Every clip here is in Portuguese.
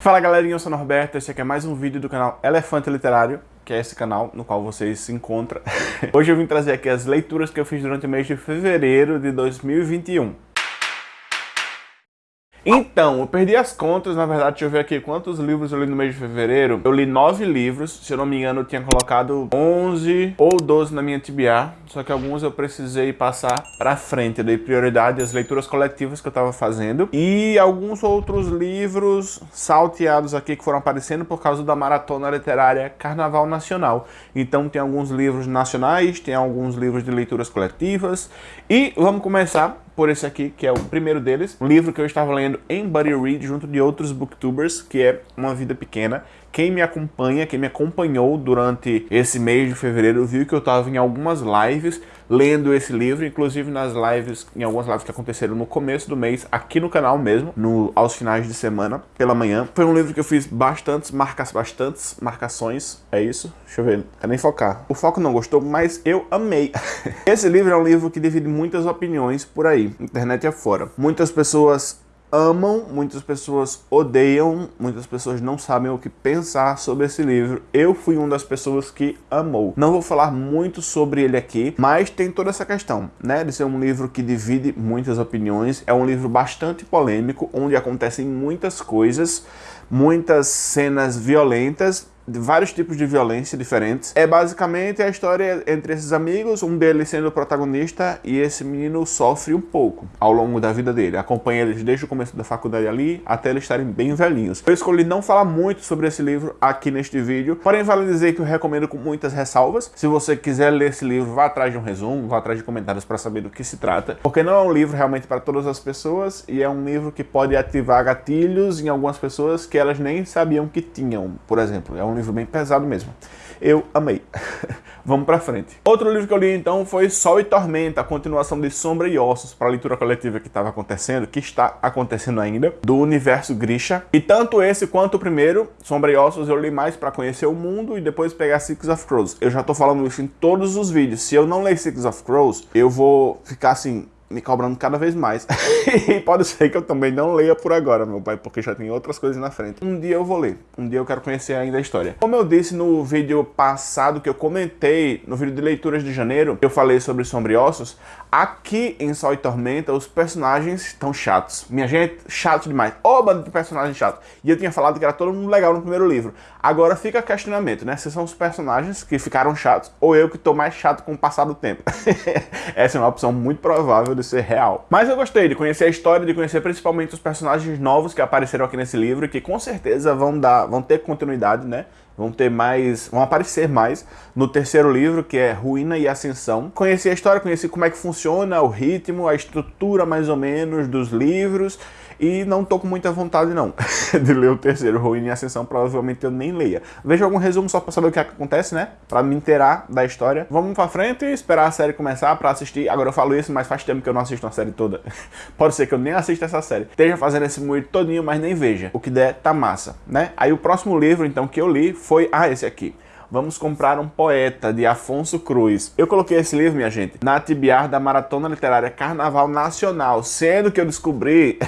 Fala galerinha, eu sou o Norberto, esse aqui é mais um vídeo do canal Elefante Literário, que é esse canal no qual vocês se encontram. Hoje eu vim trazer aqui as leituras que eu fiz durante o mês de fevereiro de 2021. Então, eu perdi as contas, na verdade, deixa eu ver aqui quantos livros eu li no mês de fevereiro. Eu li nove livros, se eu não me engano eu tinha colocado 11 ou 12 na minha TBA, só que alguns eu precisei passar pra frente, eu dei prioridade às leituras coletivas que eu tava fazendo e alguns outros livros salteados aqui que foram aparecendo por causa da maratona literária Carnaval Nacional. Então tem alguns livros nacionais, tem alguns livros de leituras coletivas e vamos começar por esse aqui, que é o primeiro deles, um livro que eu estava lendo em Buddy Read junto de outros booktubers, que é Uma Vida Pequena. Quem me acompanha, quem me acompanhou durante esse mês de fevereiro, viu que eu estava em algumas lives lendo esse livro, inclusive nas lives, em algumas lives que aconteceram no começo do mês, aqui no canal mesmo, no, aos finais de semana, pela manhã. Foi um livro que eu fiz bastantes, marcas, bastantes marcações, é isso? Deixa eu ver, quero nem focar. O foco não gostou, mas eu amei. esse livro é um livro que divide muitas opiniões por aí, internet afora. Muitas pessoas amam, muitas pessoas odeiam, muitas pessoas não sabem o que pensar sobre esse livro. Eu fui uma das pessoas que amou. Não vou falar muito sobre ele aqui, mas tem toda essa questão, né, de ser um livro que divide muitas opiniões. É um livro bastante polêmico, onde acontecem muitas coisas, muitas cenas violentas, de vários tipos de violência diferentes. É basicamente a história entre esses amigos, um deles sendo o protagonista e esse menino sofre um pouco ao longo da vida dele. Acompanha eles desde o começo da faculdade ali até eles estarem bem velhinhos. Eu escolhi não falar muito sobre esse livro aqui neste vídeo, porém vale dizer que eu recomendo com muitas ressalvas. Se você quiser ler esse livro, vá atrás de um resumo, vá atrás de comentários para saber do que se trata, porque não é um livro realmente para todas as pessoas e é um livro que pode ativar gatilhos em algumas pessoas que elas nem sabiam que tinham, por exemplo. É um livro bem pesado mesmo. Eu amei. Vamos pra frente. Outro livro que eu li então foi Sol e Tormenta, a continuação de Sombra e Ossos para a leitura coletiva que estava acontecendo, que está acontecendo ainda, do universo Grisha. E tanto esse quanto o primeiro, Sombra e Ossos, eu li mais para conhecer o mundo e depois pegar Six of Crows. Eu já tô falando isso em todos os vídeos. Se eu não ler Six of Crows, eu vou ficar assim, me cobrando cada vez mais. e pode ser que eu também não leia por agora, meu pai, porque já tem outras coisas na frente. Um dia eu vou ler, um dia eu quero conhecer ainda a história. Como eu disse no vídeo passado que eu comentei, no vídeo de leituras de janeiro, eu falei sobre Sombriossos, aqui em Sol e Tormenta os personagens estão chatos. Minha gente, chato demais. Ô, bando de personagens chato. E eu tinha falado que era todo mundo legal no primeiro livro. Agora fica questionamento, né? Se são os personagens que ficaram chatos ou eu que tô mais chato com o passar do tempo. Essa é uma opção muito provável de ser real. Mas eu gostei de conhecer a história, de conhecer principalmente os personagens novos que apareceram aqui nesse livro que com certeza vão dar, vão ter continuidade, né? Vão ter mais, vão aparecer mais no terceiro livro, que é Ruína e Ascensão. Conheci a história, conheci como é que funciona o ritmo, a estrutura mais ou menos dos livros e não tô com muita vontade não de ler o terceiro, Ruína e Ascensão, provavelmente eu nem leia. Veja algum resumo só pra saber o que, é que acontece, né? Pra me inteirar da história. Vamos pra frente e esperar a série começar pra assistir. Agora eu falo isso, mas faz tempo que eu não assisto uma série toda. Pode ser que eu nem assista essa série. Esteja fazendo esse moído todinho, mas nem veja. O que der, tá massa, né? Aí o próximo livro, então, que eu li foi... Ah, esse aqui. Vamos comprar um poeta, de Afonso Cruz. Eu coloquei esse livro, minha gente, na TBR da Maratona Literária Carnaval Nacional, sendo que eu descobri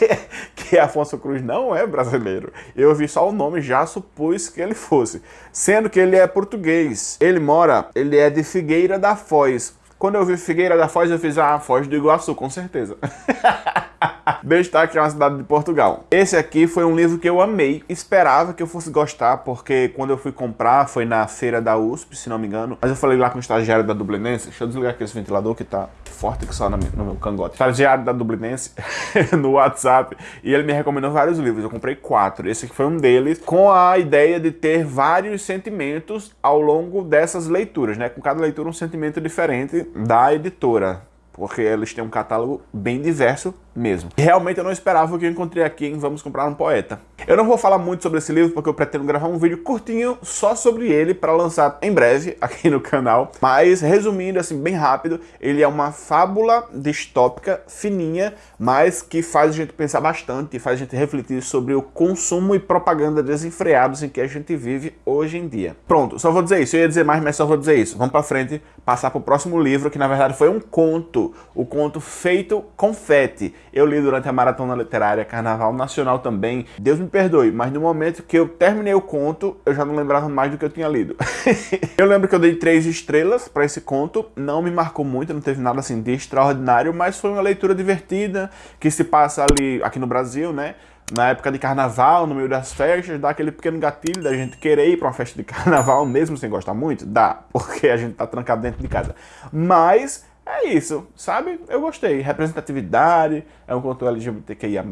que Afonso Cruz não é brasileiro. Eu vi só o nome, já supus que ele fosse. Sendo que ele é português. Ele mora, ele é de Figueira da Foz. Quando eu vi Figueira da Foz, eu fiz, ah, Foz do Iguaçu, com certeza. Destaque é uma cidade de Portugal. Esse aqui foi um livro que eu amei, esperava que eu fosse gostar, porque quando eu fui comprar foi na feira da USP, se não me engano. Mas eu falei lá com o estagiário da Dublinense, deixa eu desligar aqui esse ventilador que tá forte que só no meu cangote. Estagiário da Dublinense no WhatsApp e ele me recomendou vários livros, eu comprei quatro. Esse aqui foi um deles, com a ideia de ter vários sentimentos ao longo dessas leituras, né? Com cada leitura um sentimento diferente da editora porque eles têm um catálogo bem diverso mesmo. Realmente eu não esperava o que eu encontrei aqui em Vamos Comprar um Poeta. Eu não vou falar muito sobre esse livro porque eu pretendo gravar um vídeo curtinho só sobre ele para lançar em breve aqui no canal. Mas resumindo assim bem rápido, ele é uma fábula distópica fininha, mas que faz a gente pensar bastante faz a gente refletir sobre o consumo e propaganda desenfreados em que a gente vive hoje em dia. Pronto, só vou dizer isso. Eu ia dizer mais, mas só vou dizer isso. Vamos para frente, passar para o próximo livro, que na verdade foi um conto. O conto Feito Confete. Eu li durante a Maratona Literária, Carnaval Nacional também. Deus me perdoe, mas no momento que eu terminei o conto, eu já não lembrava mais do que eu tinha lido. eu lembro que eu dei três estrelas para esse conto, não me marcou muito, não teve nada assim de extraordinário, mas foi uma leitura divertida, que se passa ali, aqui no Brasil, né? na época de carnaval, no meio das festas, dá aquele pequeno gatilho da gente querer ir para uma festa de carnaval, mesmo sem gostar muito? Dá, porque a gente tá trancado dentro de casa. Mas é isso, sabe? Eu gostei. Representatividade, é um conteúdo LGBTQIA+,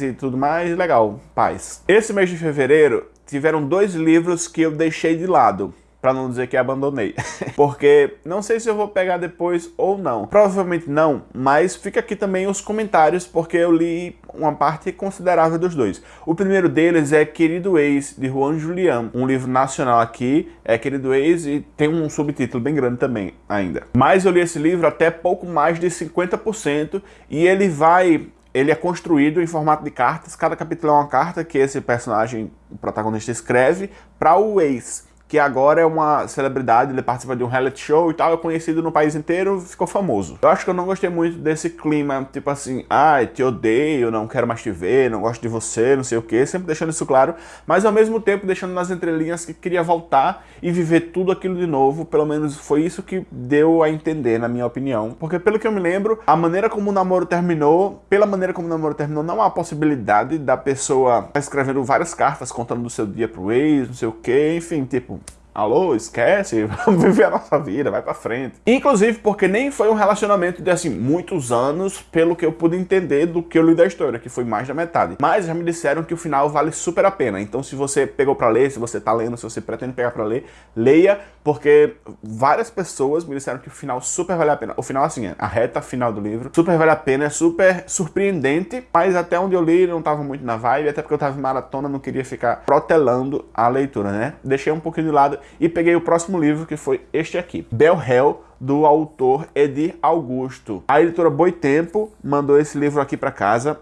e tudo mais, legal, paz. Esse mês de fevereiro, tiveram dois livros que eu deixei de lado para não dizer que abandonei. Porque não sei se eu vou pegar depois ou não. Provavelmente não, mas fica aqui também os comentários, porque eu li uma parte considerável dos dois. O primeiro deles é Querido Ex, de Juan Julián, um livro nacional aqui, é Querido Ex e tem um subtítulo bem grande também ainda. Mas eu li esse livro até pouco mais de 50% e ele vai ele é construído em formato de cartas, cada capítulo é uma carta que esse personagem, o protagonista, escreve para o ex que agora é uma celebridade, ele participa de um reality show e tal, é conhecido no país inteiro, ficou famoso. Eu acho que eu não gostei muito desse clima, tipo assim, ai, ah, te odeio, não quero mais te ver, não gosto de você, não sei o que, sempre deixando isso claro, mas ao mesmo tempo deixando nas entrelinhas que queria voltar e viver tudo aquilo de novo, pelo menos foi isso que deu a entender, na minha opinião. Porque pelo que eu me lembro, a maneira como o namoro terminou, pela maneira como o namoro terminou, não há possibilidade da pessoa escrevendo várias cartas contando do seu dia pro ex, não sei o que, enfim, tipo, Alô, esquece, vamos viver a nossa vida, vai pra frente. Inclusive porque nem foi um relacionamento de, assim, muitos anos, pelo que eu pude entender do que eu li da história, que foi mais da metade. Mas já me disseram que o final vale super a pena, então se você pegou pra ler, se você tá lendo, se você pretende pegar pra ler, leia, porque várias pessoas me disseram que o final super vale a pena. O final, assim, a reta final do livro, super vale a pena, é super surpreendente, mas até onde eu li não tava muito na vibe, até porque eu tava em maratona, não queria ficar protelando a leitura, né? Deixei um pouquinho de lado e peguei o próximo livro, que foi este aqui, Bell Hell, do autor Edir Augusto. A editora Boitempo mandou esse livro aqui para casa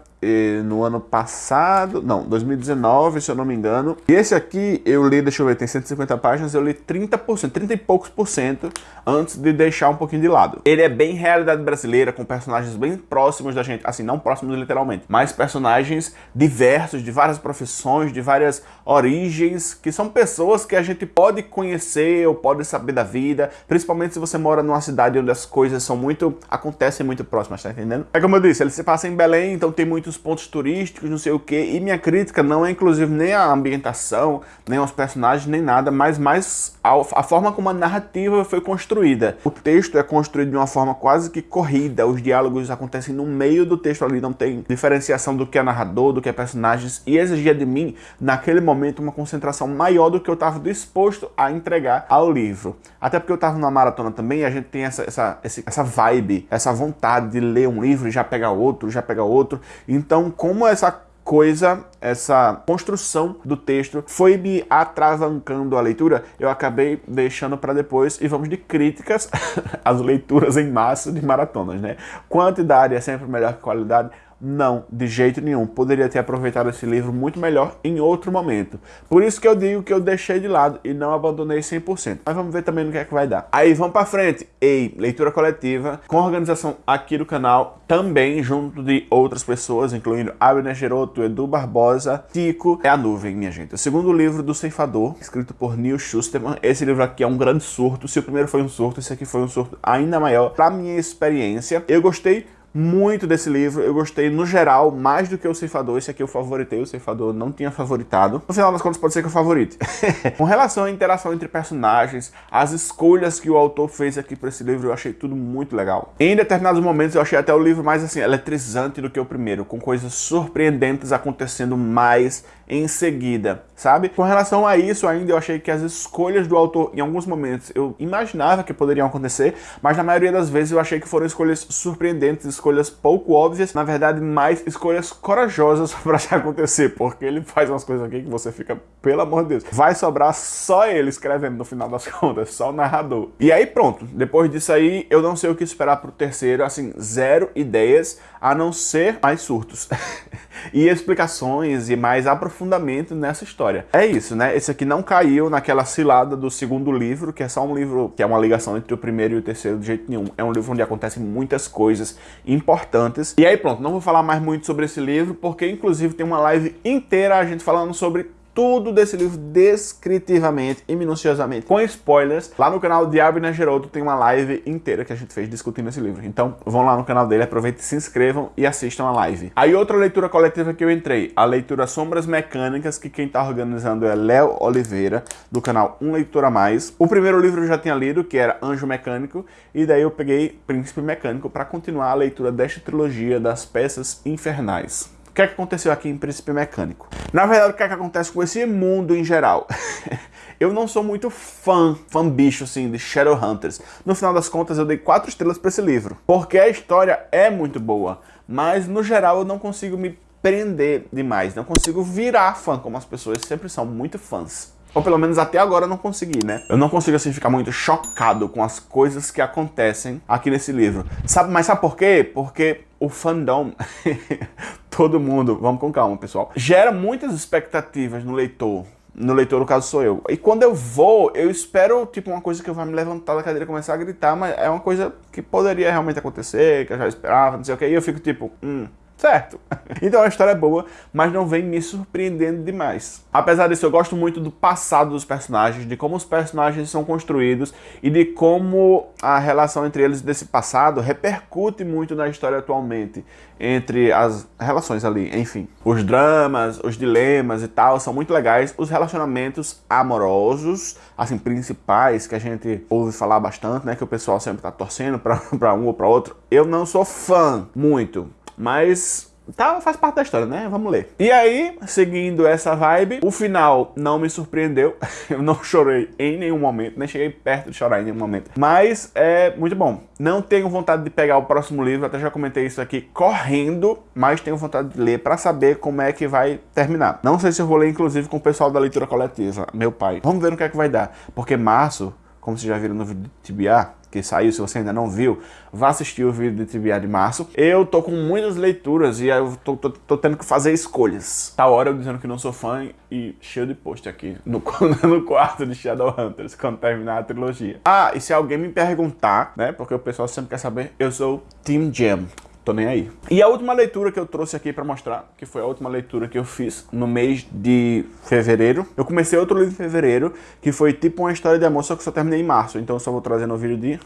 no ano passado, não, 2019, se eu não me engano. E esse aqui eu li, deixa eu ver, tem 150 páginas, eu li 30%, 30 e poucos por cento antes de deixar um pouquinho de lado. Ele é bem realidade brasileira, com personagens bem próximos da gente, assim, não próximos literalmente, mas personagens diversos, de várias profissões, de várias origens, que são pessoas que a gente pode conhecer ou pode saber da vida, principalmente se você mora numa cidade onde as coisas são muito, acontecem muito próximas, tá entendendo? É como eu disse, ele se passa em Belém, então tem muitos pontos turísticos, não sei o que, e minha crítica não é inclusive nem a ambientação, nem aos personagens, nem nada, mas mais a, a forma como a narrativa foi construída. O texto é construído de uma forma quase que corrida, os diálogos acontecem no meio do texto ali, não tem diferenciação do que é narrador, do que é personagens, e exigia de mim, naquele momento, uma concentração maior do que eu estava disposto a entregar ao livro. Até porque eu estava numa maratona também, e a gente tem essa, essa, essa vibe, essa vontade de ler um livro e já pegar outro, já pegar outro, então, como essa coisa, essa construção do texto foi me atravancando a leitura, eu acabei deixando para depois e vamos de críticas às leituras em massa de maratonas, né? Quantidade é sempre melhor que qualidade, não, de jeito nenhum. Poderia ter aproveitado esse livro muito melhor em outro momento. Por isso que eu digo que eu deixei de lado e não abandonei 100%. Mas vamos ver também no que é que vai dar. Aí vamos para frente. Ei, leitura coletiva, com organização aqui do canal, também junto de outras pessoas, incluindo Abner Geroto, Edu Barbosa, Tico, é a nuvem, minha gente. O segundo livro do Ceifador, escrito por Neil Schusterman. Esse livro aqui é um grande surto. Se o primeiro foi um surto, esse aqui foi um surto ainda maior. Pra minha experiência, eu gostei muito desse livro, eu gostei no geral, mais do que o Ceifador, esse aqui eu favoritei, o Ceifador não tinha favoritado. No final das contas pode ser que eu favorite. Com relação à interação entre personagens, as escolhas que o autor fez aqui para esse livro, eu achei tudo muito legal. Em determinados momentos eu achei até o livro mais assim, eletrizante do que o primeiro, com coisas surpreendentes acontecendo mais em seguida, sabe? Com relação a isso ainda, eu achei que as escolhas do autor, em alguns momentos, eu imaginava que poderiam acontecer, mas na maioria das vezes eu achei que foram escolhas surpreendentes, escolhas pouco óbvias, na verdade, mais escolhas corajosas para acontecer, porque ele faz umas coisas aqui que você fica, pelo amor de Deus, vai sobrar só ele escrevendo no final das contas, só o narrador. E aí pronto, depois disso aí, eu não sei o que esperar pro terceiro, assim, zero ideias, a não ser mais surtos. e explicações e mais aprofundamento nessa história. É isso, né? Esse aqui não caiu naquela cilada do segundo livro, que é só um livro que é uma ligação entre o primeiro e o terceiro de jeito nenhum. É um livro onde acontecem muitas coisas importantes. E aí pronto, não vou falar mais muito sobre esse livro, porque inclusive tem uma live inteira a gente falando sobre tudo desse livro descritivamente e minuciosamente, com spoilers. Lá no canal Diabo e Gerodo tem uma live inteira que a gente fez discutindo esse livro. Então vão lá no canal dele, aproveitem, se inscrevam e assistam a live. Aí outra leitura coletiva que eu entrei, a leitura Sombras Mecânicas, que quem tá organizando é Léo Oliveira, do canal Um Leitura Mais. O primeiro livro eu já tinha lido, que era Anjo Mecânico, e daí eu peguei Príncipe Mecânico para continuar a leitura desta trilogia das peças infernais. O que é que aconteceu aqui em Príncipe Mecânico? Na verdade, o que é que acontece com esse mundo em geral? eu não sou muito fã, fã bicho assim, de Shadowhunters. No final das contas, eu dei quatro estrelas para esse livro. Porque a história é muito boa, mas no geral eu não consigo me prender demais, não consigo virar fã, como as pessoas sempre são muito fãs. Ou pelo menos até agora eu não consegui, né? Eu não consigo assim ficar muito chocado com as coisas que acontecem aqui nesse livro. Sabe, mas sabe por quê? Porque o fandom, todo mundo, vamos com calma, pessoal, gera muitas expectativas no leitor. No leitor, no caso, sou eu. E quando eu vou, eu espero, tipo, uma coisa que vai me levantar da cadeira e começar a gritar, mas é uma coisa que poderia realmente acontecer, que eu já esperava, não sei o que, e eu fico tipo, hum, certo. Então a história é boa, mas não vem me surpreendendo demais. Apesar disso, eu gosto muito do passado dos personagens, de como os personagens são construídos e de como a relação entre eles desse passado repercute muito na história atualmente, entre as relações ali, enfim. Os dramas, os dilemas e tal são muito legais. Os relacionamentos amorosos, assim, principais, que a gente ouve falar bastante, né, que o pessoal sempre tá torcendo para um ou para outro, eu não sou fã muito mas Tá, faz parte da história, né? Vamos ler. E aí, seguindo essa vibe, o final não me surpreendeu. Eu não chorei em nenhum momento, nem cheguei perto de chorar em nenhum momento. Mas é muito bom. Não tenho vontade de pegar o próximo livro, até já comentei isso aqui correndo, mas tenho vontade de ler para saber como é que vai terminar. Não sei se eu vou ler, inclusive, com o pessoal da leitura coletiva, meu pai. Vamos ver no que é que vai dar. Porque março, como vocês já viram no vídeo de TBA, que saiu, se você ainda não viu, vá assistir o vídeo de TBA de março. Eu tô com muitas leituras e eu tô, tô, tô, tendo que fazer escolhas. Tá hora eu dizendo que não sou fã e cheio de post aqui no, no quarto de Shadowhunters, quando terminar a trilogia. Ah, e se alguém me perguntar, né, porque o pessoal sempre quer saber, eu sou Team Jam tô nem aí. E a última leitura que eu trouxe aqui para mostrar, que foi a última leitura que eu fiz no mês de fevereiro. Eu comecei outro livro em fevereiro, que foi tipo uma história de amor, só que só terminei em março. Então eu só vou trazer no vídeo de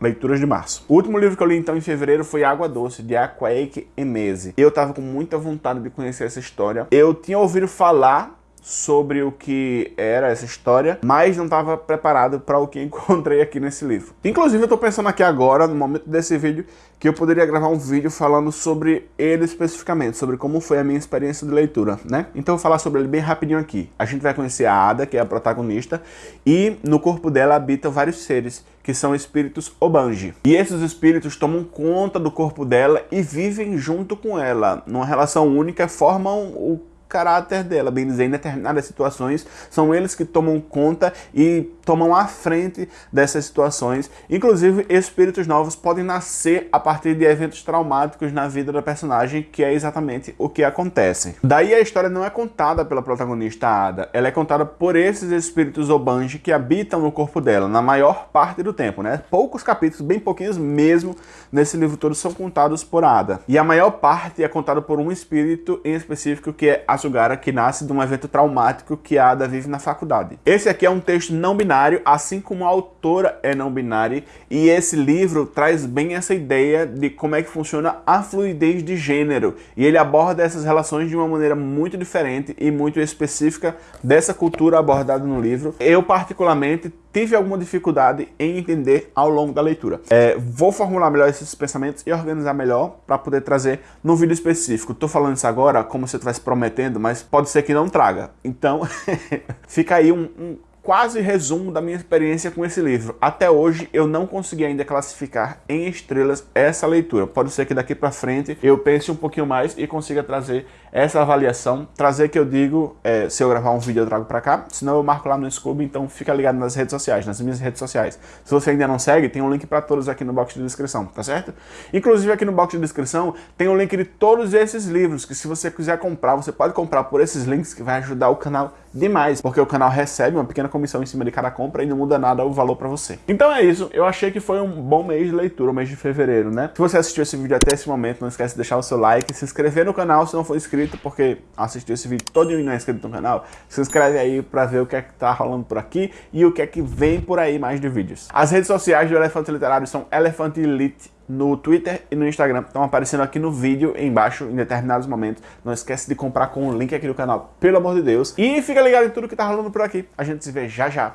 leituras de março. O último livro que eu li então em fevereiro foi Água Doce, de Aquaeke Emese. Eu tava com muita vontade de conhecer essa história. Eu tinha ouvido falar sobre o que era essa história, mas não estava preparado para o que encontrei aqui nesse livro. Inclusive eu estou pensando aqui agora, no momento desse vídeo, que eu poderia gravar um vídeo falando sobre ele especificamente, sobre como foi a minha experiência de leitura, né? Então eu vou falar sobre ele bem rapidinho aqui. A gente vai conhecer a Ada, que é a protagonista, e no corpo dela habitam vários seres, que são espíritos Obanji. E esses espíritos tomam conta do corpo dela e vivem junto com ela, numa relação única, formam o caráter dela, bem dizer, em determinadas situações, são eles que tomam conta e tomam à frente dessas situações. Inclusive, espíritos novos podem nascer a partir de eventos traumáticos na vida da personagem, que é exatamente o que acontece. Daí a história não é contada pela protagonista Ada, ela é contada por esses espíritos Obanji que habitam no corpo dela, na maior parte do tempo, né? Poucos capítulos, bem pouquinhos mesmo, nesse livro todo são contados por Ada. E a maior parte é contada por um espírito em específico, que é Asugara, que nasce de um evento traumático que Ada vive na faculdade. Esse aqui é um texto não binário, assim como a autora é não binária, e esse livro traz bem essa ideia de como é que funciona a fluidez de gênero, e ele aborda essas relações de uma maneira muito diferente e muito específica dessa cultura abordada no livro. Eu, particularmente, tive alguma dificuldade em entender ao longo da leitura. É, vou formular melhor esses pensamentos e organizar melhor para poder trazer num vídeo específico. Estou falando isso agora como se eu estivesse prometendo, mas pode ser que não traga. Então, fica aí um, um quase resumo da minha experiência com esse livro. Até hoje eu não consegui ainda classificar em estrelas essa leitura. Pode ser que daqui para frente eu pense um pouquinho mais e consiga trazer essa avaliação, trazer que eu digo, é, se eu gravar um vídeo eu trago pra cá, senão eu marco lá no Scooby, então fica ligado nas redes sociais, nas minhas redes sociais. Se você ainda não segue, tem um link pra todos aqui no box de descrição, tá certo? Inclusive aqui no box de descrição tem um link de todos esses livros, que se você quiser comprar, você pode comprar por esses links que vai ajudar o canal demais, porque o canal recebe uma pequena comissão em cima de cada compra e não muda nada o valor pra você. Então é isso, eu achei que foi um bom mês de leitura, o mês de fevereiro, né? Se você assistiu esse vídeo até esse momento, não esquece de deixar o seu like, se inscrever no canal se não for inscrito, porque assistiu esse vídeo todo e não é inscrito no canal, se inscreve aí pra ver o que é que tá rolando por aqui e o que é que vem por aí mais de vídeos. As redes sociais do Elefante Literário são Elefante Elite no Twitter e no Instagram. Estão aparecendo aqui no vídeo embaixo em determinados momentos. Não esquece de comprar com o link aqui do canal, pelo amor de Deus. E fica ligado em tudo que tá rolando por aqui. A gente se vê já já.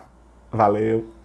Valeu!